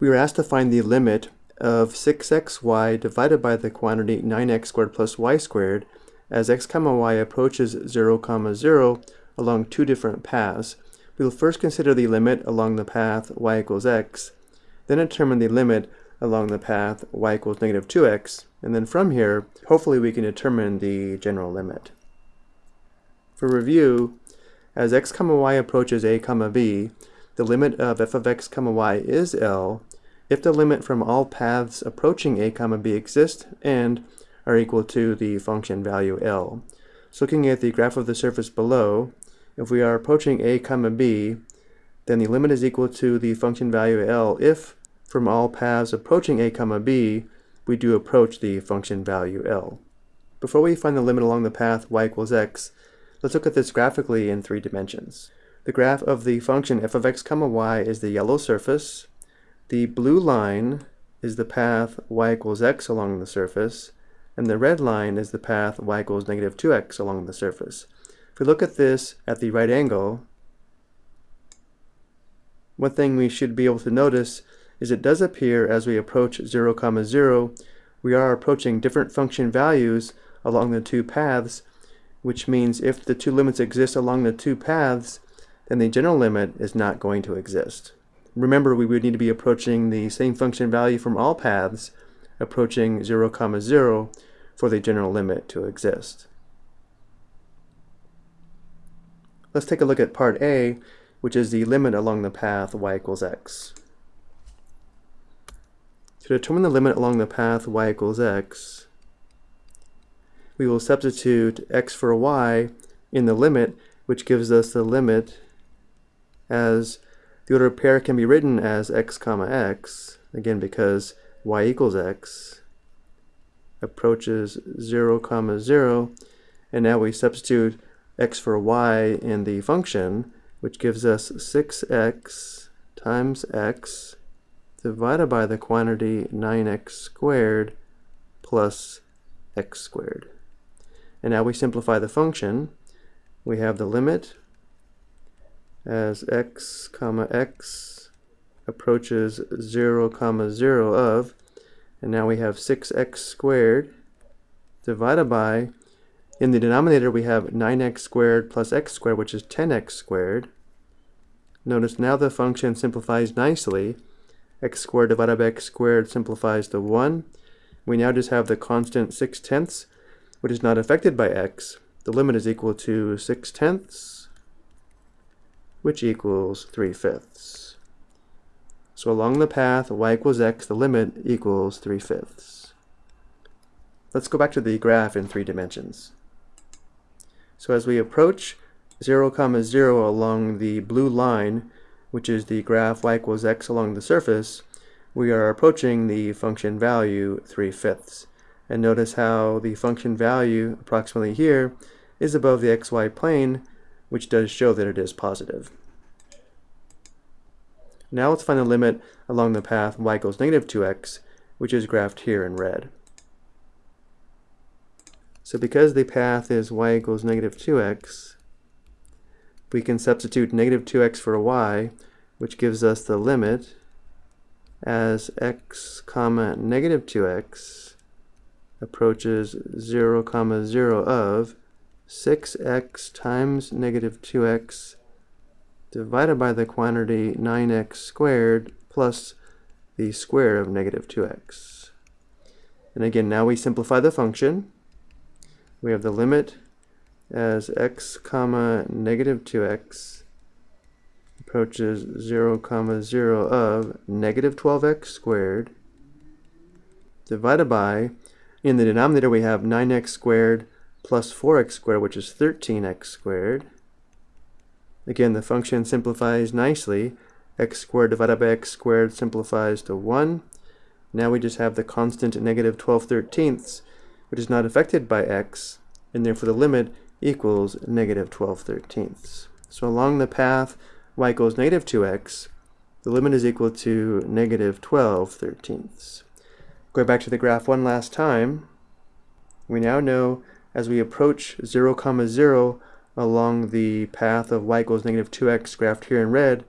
we were asked to find the limit of 6xy divided by the quantity 9x squared plus y squared as x comma y approaches 0 comma 0 along two different paths. We will first consider the limit along the path y equals x, then determine the limit along the path y equals negative 2x, and then from here, hopefully we can determine the general limit. For review, as x comma y approaches a comma b, the limit of f of x comma y is L if the limit from all paths approaching a comma b exist and are equal to the function value L. So looking at the graph of the surface below, if we are approaching a comma b, then the limit is equal to the function value L if from all paths approaching a comma b, we do approach the function value L. Before we find the limit along the path y equals x, let's look at this graphically in three dimensions. The graph of the function f of x comma y is the yellow surface, the blue line is the path y equals x along the surface, and the red line is the path y equals negative 2x along the surface. If we look at this at the right angle, one thing we should be able to notice is it does appear as we approach 0, comma 0, we are approaching different function values along the two paths, which means if the two limits exist along the two paths, then the general limit is not going to exist. Remember, we would need to be approaching the same function value from all paths, approaching 0, comma 0 for the general limit to exist. Let's take a look at part A, which is the limit along the path y equals x. To determine the limit along the path y equals x, we will substitute x for y in the limit, which gives us the limit as the order pair can be written as x comma x, again because y equals x, approaches 0 comma 0, and now we substitute x for y in the function, which gives us 6x times x divided by the quantity 9x squared plus x squared. And now we simplify the function. We have the limit as x comma x approaches 0 comma 0 of and now we have 6x squared divided by in the denominator we have 9x squared plus x squared which is 10x squared. Notice now the function simplifies nicely. X squared divided by x squared simplifies to 1 we now just have the constant 6 tenths which is not affected by x. The limit is equal to 6 tenths which equals 3 fifths. So along the path y equals x, the limit equals 3 fifths. Let's go back to the graph in three dimensions. So as we approach 0, comma 0 along the blue line, which is the graph y equals x along the surface, we are approaching the function value 3 fifths. And notice how the function value, approximately here, is above the xy plane, which does show that it is positive. Now let's find the limit along the path y equals negative 2x, which is graphed here in red. So because the path is y equals negative 2x, we can substitute negative 2x for y, which gives us the limit as x comma negative 2x approaches 0 comma 0 of 6x times negative 2x divided by the quantity 9x squared plus the square of negative 2x. And again, now we simplify the function. We have the limit as x comma negative 2x approaches 0 comma 0 of negative 12x squared divided by, in the denominator we have 9x squared plus 4x squared, which is 13x squared. Again, the function simplifies nicely. x squared divided by x squared simplifies to 1. Now we just have the constant negative 12 thirteenths, which is not affected by x, and therefore the limit equals negative 12 thirteenths. So along the path y equals negative 2x, the limit is equal to negative 12 thirteenths. Going back to the graph one last time, we now know as we approach 0, comma 0, along the path of y equals negative 2x graphed here in red,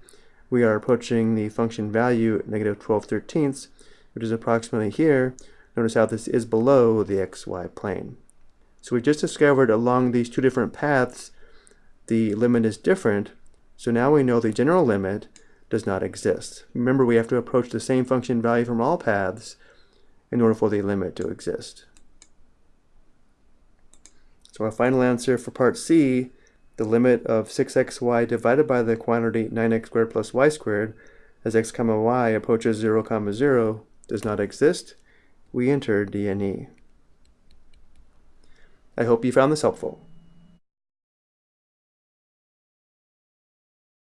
we are approaching the function value negative 12 thirteenths, which is approximately here. Notice how this is below the xy plane. So we just discovered along these two different paths, the limit is different. So now we know the general limit does not exist. Remember, we have to approach the same function value from all paths in order for the limit to exist. So our final answer for part C, the limit of 6xy divided by the quantity 9x squared plus y squared as x comma y approaches 0 comma 0 does not exist. We enter D and E. I hope you found this helpful.